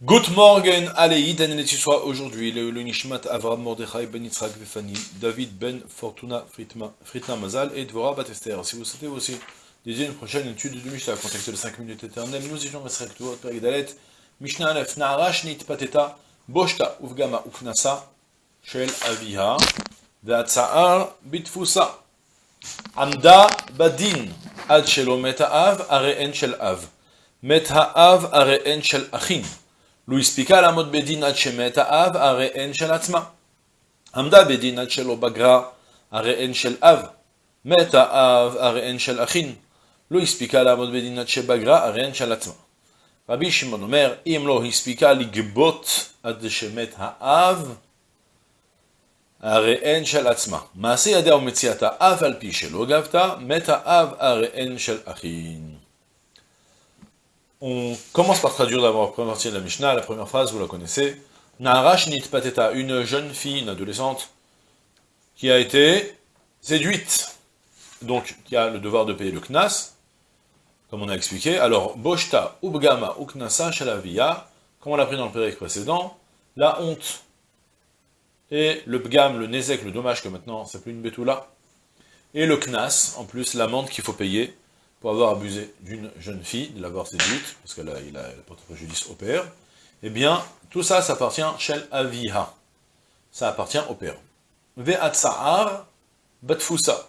Good morning, allez, Dan soit aujourd'hui, le, Nishmat Avram Mordechai Ben Yitzhak Vefani, David Ben Fortuna Fritna Mazal et Dvora Batester. Si vous souhaitez aussi dédier une prochaine étude de Mishnah, contexte de 5 minutes éternelles, nous étions Mesrek Tuot, Père Dalet, Mishnah Alef, Naarash Nit Pateta, Boshta Uvgama Ufnasa, Shel Aviha, Ve'atza'ar Bitfusa, Amda Badin, Ad Shelo Meta'av, Are'en Shel Av, Meta'av, Are'en Shel Achin, לו הספיקה לעמוד בדין עד שמת האב, הרי אין של עצמה. עמדה בדין עד שלא בגרה, הרי אין של אב. מת האב, הרי אין של אחין. לא הספיקה לעמוד בדין עד שבגרה, הרי אין של עצמה. רבי שמעון אומר, אם לא הספיקה לגבות עד שמת האב, הרי אין של עצמה. מעשה ידיה ומציאתה, אף על פי שלא גבתה, מת האב, הרי אין של אחין. On commence par traduire d'abord la première partie de la Mishnah, la première phrase, vous la connaissez. Naharash Pateta, une jeune fille, une adolescente, qui a été séduite, donc qui a le devoir de payer le knas, comme on a expliqué. Alors, Boshta, Ubgama, Uknasa, Shalavia, comme on l'a pris dans le période précédent, la honte et le bgam, le nezek, le dommage que maintenant c'est plus une bétoula, et le knas, en plus l'amende qu'il faut payer, pour avoir abusé d'une jeune fille, de l'avoir séduite, parce qu'elle a, il a porté préjudice au père, eh bien, tout ça, ça appartient Shel Aviha. Ça appartient au père. Ve'atsa'ar batfusa.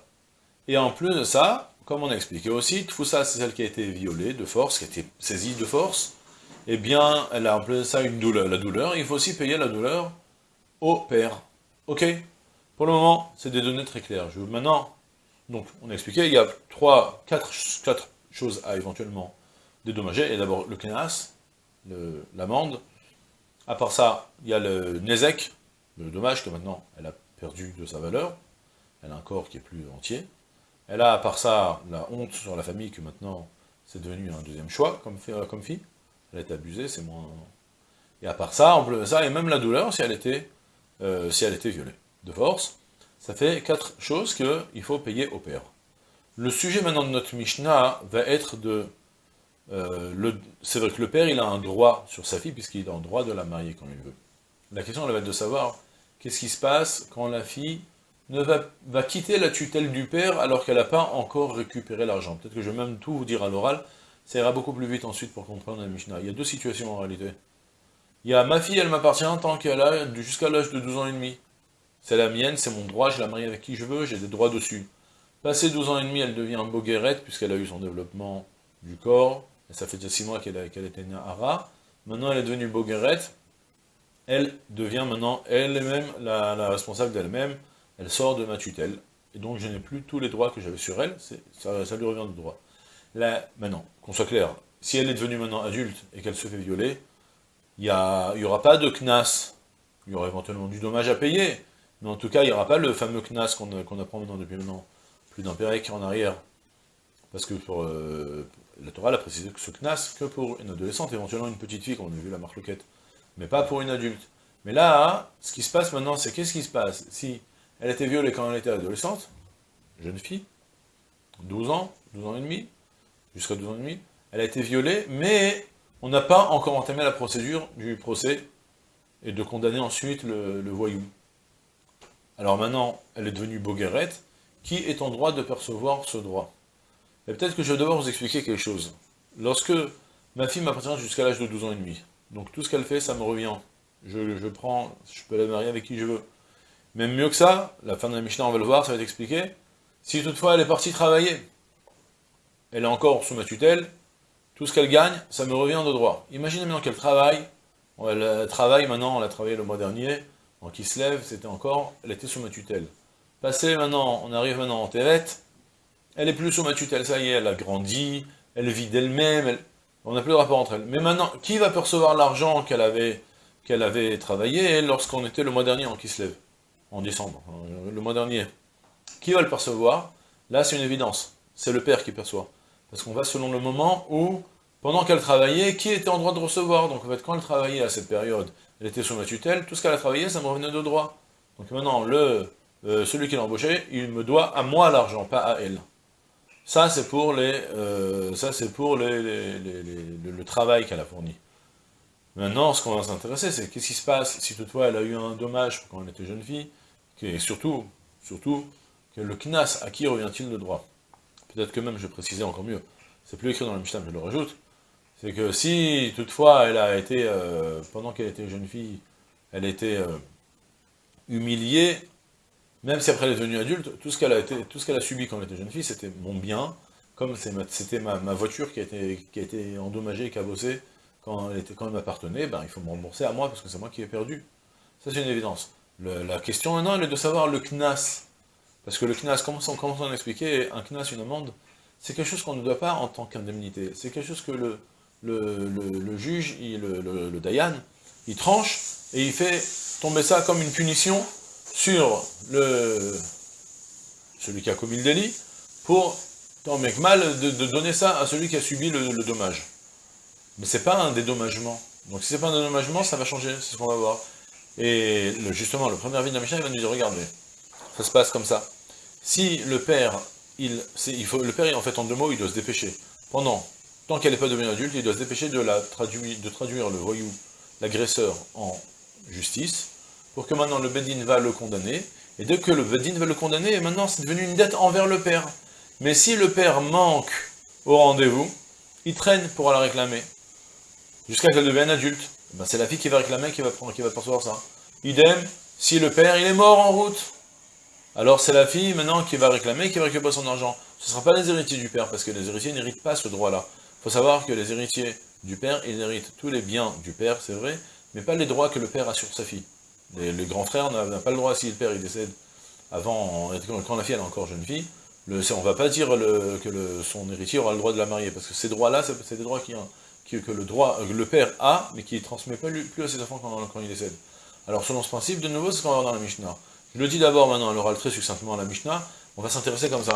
Et en plus de ça, comme on a expliqué aussi, Tfusa, c'est celle qui a été violée de force, qui a été saisie de force, eh bien, elle a en plus de ça une douleur. La douleur, il faut aussi payer la douleur au père. Ok? Pour le moment, c'est des données très claires. Je veux maintenant donc, on a expliqué, il y a trois, quatre, choses à éventuellement dédommager. Et d'abord, le kenas, l'amende. À part ça, il y a le nezek, le dommage que maintenant, elle a perdu de sa valeur. Elle a un corps qui est plus entier. Elle a, à part ça, la honte sur la famille, que maintenant, c'est devenu un deuxième choix comme, comme fille. Elle a été abusée, c'est moins... Et à part ça, plus de ça, et même la douleur si elle était, euh, si elle était violée de force. Ça fait quatre choses qu'il faut payer au père. Le sujet maintenant de notre Mishnah va être de... Euh, c'est vrai que le père, il a un droit sur sa fille, puisqu'il a un droit de la marier quand il veut. La question, elle va être de savoir, qu'est-ce qui se passe quand la fille ne va, va quitter la tutelle du père alors qu'elle n'a pas encore récupéré l'argent Peut-être que je vais même tout vous dire à l'oral, ça ira beaucoup plus vite ensuite pour comprendre la Mishnah. Il y a deux situations en réalité. Il y a ma fille, elle m'appartient tant qu'elle a jusqu'à l'âge de 12 ans et demi. C'est la mienne, c'est mon droit, je la marie avec qui je veux, j'ai des droits dessus. Passé 12 ans et demi, elle devient un boguerette, puisqu'elle a eu son développement du corps, et ça fait déjà 6 mois qu'elle était née à Maintenant, elle est devenue boguerette, elle devient maintenant elle-même la, responsable d'elle-même, elle sort de ma tutelle, et donc je n'ai plus tous les droits que j'avais sur elle, ça, lui revient de droit. Maintenant, qu'on soit clair, si elle est devenue maintenant adulte et qu'elle se fait violer, il n'y aura pas de knas, il y aura éventuellement du dommage à payer, mais en tout cas, il n'y aura pas le fameux knas qu'on apprend maintenant depuis maintenant, plus d'un pérec en arrière. Parce que pour, euh, la Torah a précisé que ce knas que pour une adolescente, éventuellement une petite fille, comme on a vu la marque mais pas pour une adulte. Mais là, ce qui se passe maintenant, c'est qu'est-ce qui se passe? Si elle était violée quand elle était adolescente, jeune fille, 12 ans, 12 ans et demi, jusqu'à 12 ans et demi, elle a été violée, mais on n'a pas encore entamé la procédure du procès et de condamner ensuite le voyou. Alors maintenant, elle est devenue Boguerette, qui est en droit de percevoir ce droit? Et peut-être que je vais devoir vous expliquer quelque chose. Lorsque ma fille m'appartient jusqu'à l'âge de 12 ans et demi, donc tout ce qu'elle fait, ça me revient. Je, prends, je peux la marier avec qui je veux. Même mieux que ça, la fin de la Mishnah, on va le voir, ça va être expliqué. Si toutefois elle est partie travailler, elle est encore sous ma tutelle, tout ce qu'elle gagne, ça me revient de droit. Imaginez maintenant qu'elle travaille, elle travaille maintenant, elle a travaillé le mois dernier, donc il se lève, c'était encore, elle était sous ma tutelle. Passé maintenant, on arrive maintenant en Terrette, elle est plus sous ma tutelle, ça y est, elle a grandi, elle vit d'elle-même, on n'a plus de rapport entre elles. Mais maintenant, qui va percevoir l'argent qu'elle avait, avait travaillé lorsqu'on était le mois dernier en Kislev En décembre, euh, le mois dernier. Qui va le percevoir? Là, c'est une évidence. C'est le père qui perçoit. Parce qu'on va selon le moment où, pendant qu'elle travaillait, qui était en droit de recevoir? Donc en fait, quand elle travaillait à cette période, elle était sous ma tutelle, tout ce qu'elle a travaillé, ça me revenait de droit. Donc maintenant, euh, celui qui l'a embauché, il me doit à moi l'argent, pas à elle. Ça, c'est pour, le travail qu'elle a fourni. Maintenant, ce qu'on va s'intéresser, c'est qu'est-ce qui se passe si toutefois elle a eu un dommage quand elle était jeune fille, et surtout, surtout, que le knas, à qui revient-il le droit? Peut-être que même, je préciser encore mieux, c'est plus écrit dans le Mishnah, je le rajoute, c'est que si toutefois elle a été, euh, pendant qu'elle était jeune fille, elle été euh, humiliée, même si après elle est devenue adulte, tout ce qu'elle a, a subi quand elle était jeune fille, c'était mon bien, comme c'était ma, voiture qui a, été, qui a endommagée, cabossée, quand elle, était, quand elle m'appartenait, ben, il faut me rembourser à moi, parce que c'est moi qui ai perdu. Ça, c'est une évidence. la question maintenant, elle est de savoir le knas. Parce que le knas, comment on, on expliquait, un knas, une amende, c'est quelque chose qu'on ne doit pas en tant qu'indemnité. C'est quelque chose que le, le, juge, le, le, Dayan, il tranche, et il fait tomber ça comme une punition sur le celui qui a commis le délit, pour, tant mec mal, de, donner ça à celui qui a subi le, dommage. Mais c'est pas un dédommagement. Donc si c'est pas un dédommagement, ça va changer, c'est ce qu'on va voir. Et justement, le premier avis de la Mishnah, il va nous dire, regardez, ça se passe comme ça. Si le père, il, il faut, le père, en fait, en deux mots, il doit se dépêcher. Pendant, tant qu'elle n'est pas devenue adulte, il doit se dépêcher de, traduire, le voyou, l'agresseur, en justice, pour que maintenant le Bedin va le condamner, et dès que le Bedin va le condamner, maintenant c'est devenu une dette envers le père. Mais si le père manque au rendez-vous, il traîne pour la réclamer, jusqu'à qu'elle devienne adulte. Eh ben c'est la fille qui va réclamer, qui va, prendre, qui va percevoir ça. Idem, si le père est mort en route, alors c'est la fille maintenant qui va réclamer, qui va récupérer son argent. Ce ne sera pas les héritiers du père, parce que les héritiers n'héritent pas ce droit-là. Il faut savoir que les héritiers du père, ils héritent tous les biens du père, c'est vrai, mais pas les droits que le père a sur sa fille. Les, grands frères n'ont pas le droit, si le père il décède avant, quand la fille est encore jeune fille, le, on ne va pas dire que son héritier aura le droit de la marier, parce que ces droits-là, c'est des droits qui, que le, droit, le père a, mais qui ne transmet pas plus à ses enfants quand, il décède. Alors selon ce principe, de nouveau, c'est ce qu'on va voir dans la Mishnah. Je le dis d'abord maintenant, elle aura très succinctement à la Mishnah, on va s'intéresser comme ça.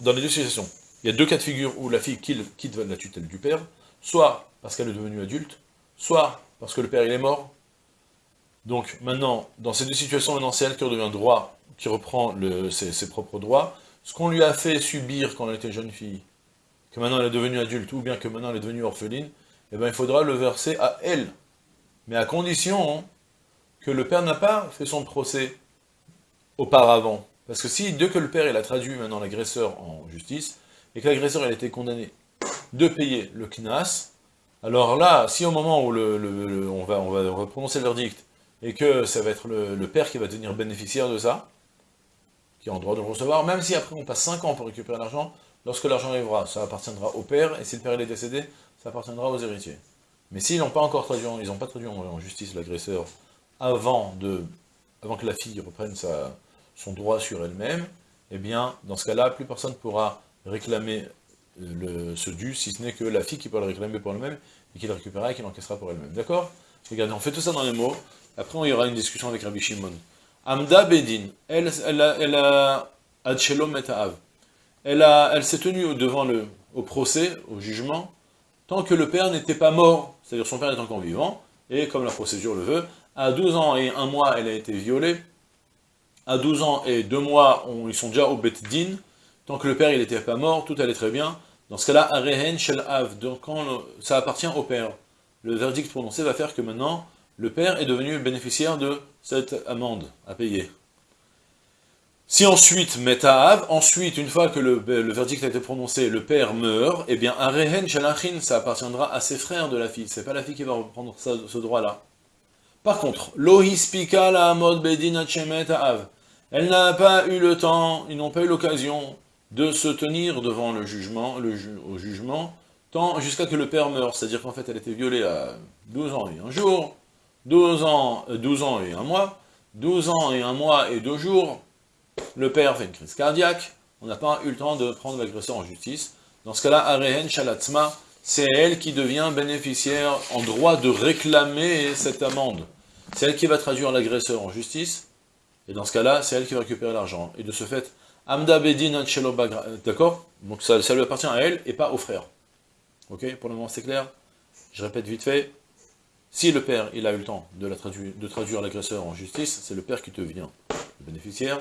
Dans les deux situations, il y a deux cas de figure où la fille quitte la tutelle du père, soit parce qu'elle est devenue adulte, soit parce que le père est mort, donc maintenant, dans ces deux situations, maintenant c'est elle qui redevient droit, qui reprend ses, propres droits. Ce qu'on lui a fait subir quand elle était jeune fille, que maintenant elle est devenue adulte, ou bien que maintenant elle est devenue orpheline, eh bien il faudra le verser à elle. Mais à condition que le père n'a pas fait son procès auparavant. Parce que si, dès que le père il a traduit maintenant l'agresseur en justice, et que l'agresseur a été condamné de payer le knas, alors là, si au moment où on, va, on prononcer le verdict, et que ça va être le, père qui va devenir bénéficiaire de ça, qui a le droit de le recevoir, même si après on passe 5 ans pour récupérer l'argent, lorsque l'argent arrivera, ça appartiendra au père, et si le père est décédé, ça appartiendra aux héritiers. Mais s'ils n'ont pas encore traduit, ils n'ont pas traduit en, justice l'agresseur avant, avant que la fille reprenne son droit sur elle-même, eh bien, dans ce cas-là, plus personne ne pourra réclamer le, ce dû, si ce n'est que la fille qui pourra le réclamer pour elle-même, et qui le récupérera et qui l'encaissera pour elle-même. D'accord Regardez, on fait tout ça dans les mots, après, il y aura une discussion avec Rabbi Shimon. Amda Bedin, elle, elle a, elle a, elle, elle s'est tenue devant le, au procès, au jugement, tant que le père n'était pas mort, c'est-à-dire son père est encore vivant, et comme la procédure le veut, à 12 ans et un mois, elle a été violée, à 12 ans et deux mois, ils sont déjà au Bet Din, tant que le père n'était pas mort, tout allait très bien. Dans ce cas-là, Arehen Shel Av, donc ça appartient au père. Le verdict prononcé va faire que maintenant, le père est devenu bénéficiaire de cette amende à payer. Si ensuite, Metaav, ensuite, une fois que le, verdict a été prononcé, le père meurt, eh bien, Arehen Shalachin, ça appartiendra à ses frères de la fille. C'est pas la fille qui va reprendre ce droit-là. Par contre, Lohispika la Bedin elle n'a pas eu le temps, ils n'ont pas eu l'occasion de se tenir devant le jugement, le au jugement, tant jusqu'à que le père meure. C'est-à-dire qu'en fait, elle était violée à 12 ans et un jour, 12 ans, 12 euh, ans et un mois, 12 ans et un mois et deux jours, le père fait une crise cardiaque, on n'a pas eu le temps de prendre l'agresseur en justice. Dans ce cas-là, Arehen Shalatzma, c'est elle qui devient bénéficiaire en droit de réclamer cette amende. C'est elle qui va traduire l'agresseur en justice, et dans ce cas-là, c'est elle qui va récupérer l'argent. Et de ce fait, Amda Bedin d'accord Donc ça, ça lui appartient à elle et pas au frère. Ok Pour le moment, c'est clair Je répète vite fait, si le père, il a eu le temps de, traduire, l'agresseur en justice, c'est le père qui devient le bénéficiaire,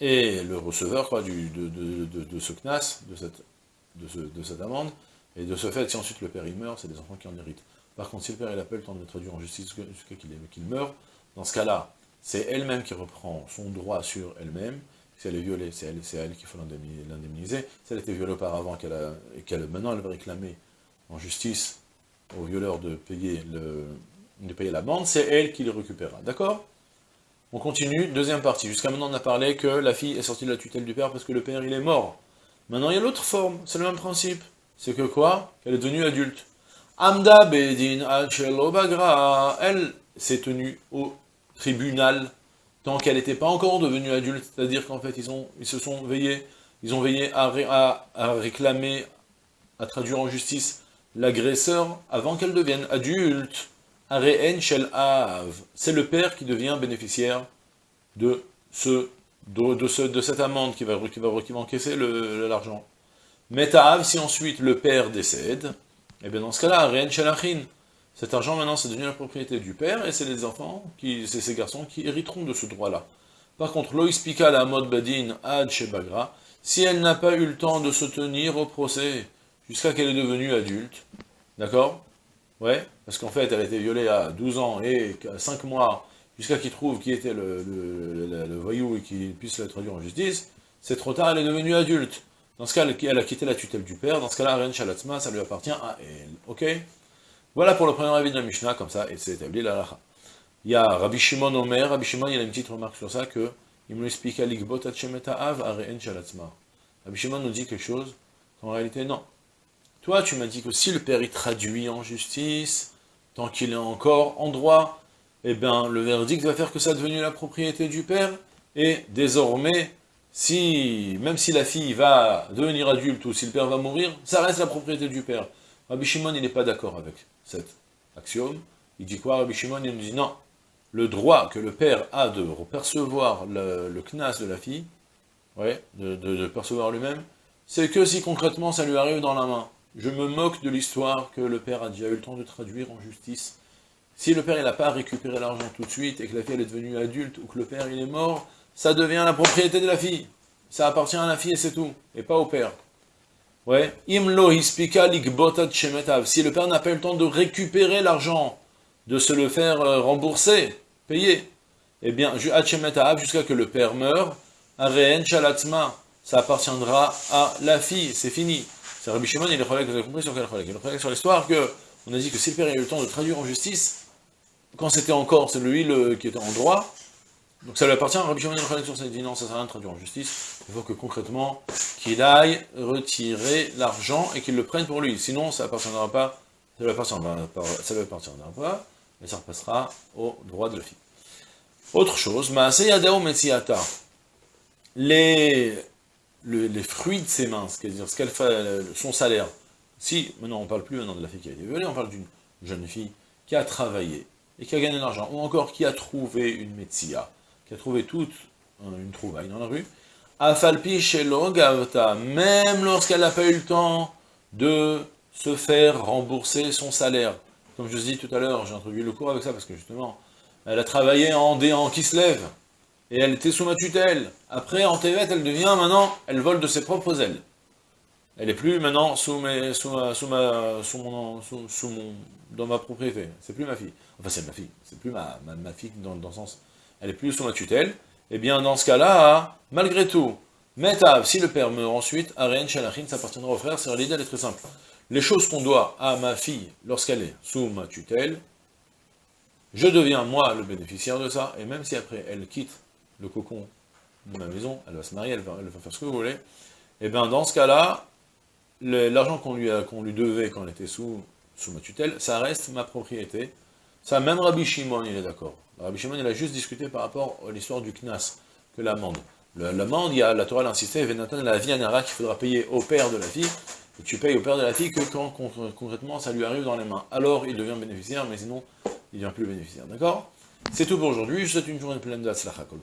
et le receveur du, de, ce CNAS, de cette, de, cette amende, et de ce fait, si ensuite le père il meurt, c'est les enfants qui en héritent. Par contre, si le père n'a pas le temps de le traduire en justice jusqu'à qu'il meure, dans ce cas-là, c'est elle-même qui reprend son droit sur elle-même. Si elle est violée, c'est elle, elle qu'il faut l'indemniser. Si elle été violée auparavant, qu'elle maintenant elle va réclamer en justice au violeur de payer, le, de payer la bande, c'est elle qui le récupérera. D'accord? On continue, deuxième partie. Jusqu'à maintenant, on a parlé que la fille est sortie de la tutelle du père parce que le père, il est mort. Maintenant, il y a l'autre forme, c'est le même principe. C'est que quoi? Qu'elle est devenue adulte. Amda Bedin Bagra, elle s'est tenue au tribunal tant qu'elle n'était pas encore devenue adulte, c'est-à-dire qu'en fait, ils, ont, se sont veillés, ils ont veillé à, réclamer, à traduire en justice l'agresseur avant qu'elle devienne adulte. C'est le père qui devient bénéficiaire de, ce, de, ce, de cette amende qui va, qui va, qui va encaisser l'argent. Metav, si ensuite le père décède, et eh bien dans ce cas-là, cet argent maintenant c'est devenu la propriété du père, et c'est les enfants, c'est ces garçons qui hériteront de ce droit-là. Par contre, Loïspika la mode badin ad shebagra, si elle n'a pas eu le temps de se tenir au procès, jusqu'à qu'elle est devenue adulte, d'accord? Ouais, parce qu'en fait, elle a été violée à 12 ans et 5 mois, jusqu'à qu'il trouve qui était le, voyou et qu'il puisse la traduire en justice, c'est trop tard, elle est devenue adulte. Dans ce cas, elle a quitté la tutelle du père, dans ce cas-là, Ren ça lui appartient à elle. Ok? Voilà pour le premier avis de la Mishnah, comme ça, et c'est établi la lacha. Il y a Rabbi Shimon Omer, Rabbi Shimon, il y a une petite remarque sur ça, que il me explique à l'ikbot av à Ren Shalatzma. Rabbi Shimon nous dit quelque chose, qu'en réalité, non. Toi, tu m'as dit que si le père il traduit en justice, tant qu'il est encore en droit, eh bien, le verdict va faire que ça a devenu la propriété du père, et désormais, si, même si la fille va devenir adulte ou si le père va mourir, ça reste la propriété du père. Rabbi Shimon, il n'est pas d'accord avec cet axiome. Il dit quoi? Rabbi Shimon, il nous dit non. Le droit que le père a de percevoir le, le knas de la fille, ouais, de, percevoir lui-même, c'est que si concrètement ça lui arrive dans la main. Je me moque de l'histoire que le père a déjà eu le temps de traduire en justice. Si le père n'a pas récupéré l'argent tout de suite et que la fille est devenue adulte ou que le père est mort, ça devient la propriété de la fille. Ça appartient à la fille et c'est tout, et pas au père. Ouais. Si le père n'a pas eu le temps de récupérer l'argent, de se le faire euh, rembourser, payer, eh bien, jusqu'à que le père meure, ça appartiendra à la fille, c'est fini. C'est Rabbi Shimon, il est vous avez compris sur quel Il est sur l'histoire que, on a dit que si le père a eu le temps de traduire en justice, quand c'était encore celui le, qui était en droit, donc ça lui appartient, Rabbi Shimon il dit non, ça sert à rien de traduire en justice, il faut que concrètement, qu'il aille retirer l'argent et qu'il le prenne pour lui, sinon ça appartiendra pas, ça lui appartiendra pas, ça lui pas, et ça repassera au droit de la fille. Autre chose, Maaseyadao Metsiata, les, les fruits de ses mains, c'est-à-dire fait, son salaire, si, maintenant on ne parle plus maintenant de la fille qui a été violée, on parle d'une jeune fille qui a travaillé, et qui a gagné de l'argent, ou encore qui a trouvé une Metsia, qui a trouvé toute une trouvaille dans la rue, Afalpi Gavta, même lorsqu'elle n'a pas eu le temps de se faire rembourser son salaire. Comme je vous dis tout à l'heure, j'ai introduit le cours avec ça, parce que justement, elle a travaillé en déant qui se lève, et elle était sous ma tutelle. Après, en TV, elle devient maintenant, elle vole de ses propres ailes. Elle est plus maintenant sous mes, sous ma, sous ma, sous mon, sous, mon, dans ma propriété. C'est plus ma fille. Enfin, c'est ma fille. C'est plus ma, ma, fille dans le sens elle est plus sous ma tutelle, eh bien dans ce cas-là, malgré tout, Metav, si le père meurt ensuite, Arén Shalachin, ça appartiendra au frère, c'est l'idée, elle est très simple. Les choses qu'on doit à ma fille lorsqu'elle est sous ma tutelle, je deviens moi le bénéficiaire de ça, et même si après elle quitte le cocon de ma maison, elle va se marier, elle va, faire ce que vous voulez, et eh bien dans ce cas-là, l'argent qu'on lui, lui devait quand elle était sous ma tutelle, ça reste ma propriété. Ça, même Rabbi Shimon, il est d'accord. Rabbi Shimon, il a juste discuté par rapport à l'histoire du Knas, que l'amende. L'amende, il y a la Torah l'insisté, Venatan la vie qu'il faudra payer au père de la fille, et tu payes au père de la fille que quand concrètement ça lui arrive dans les mains. Alors il devient bénéficiaire, mais sinon il ne devient plus bénéficiaire. D'accord? C'est tout pour aujourd'hui, je vous souhaite une journée pleine de Kol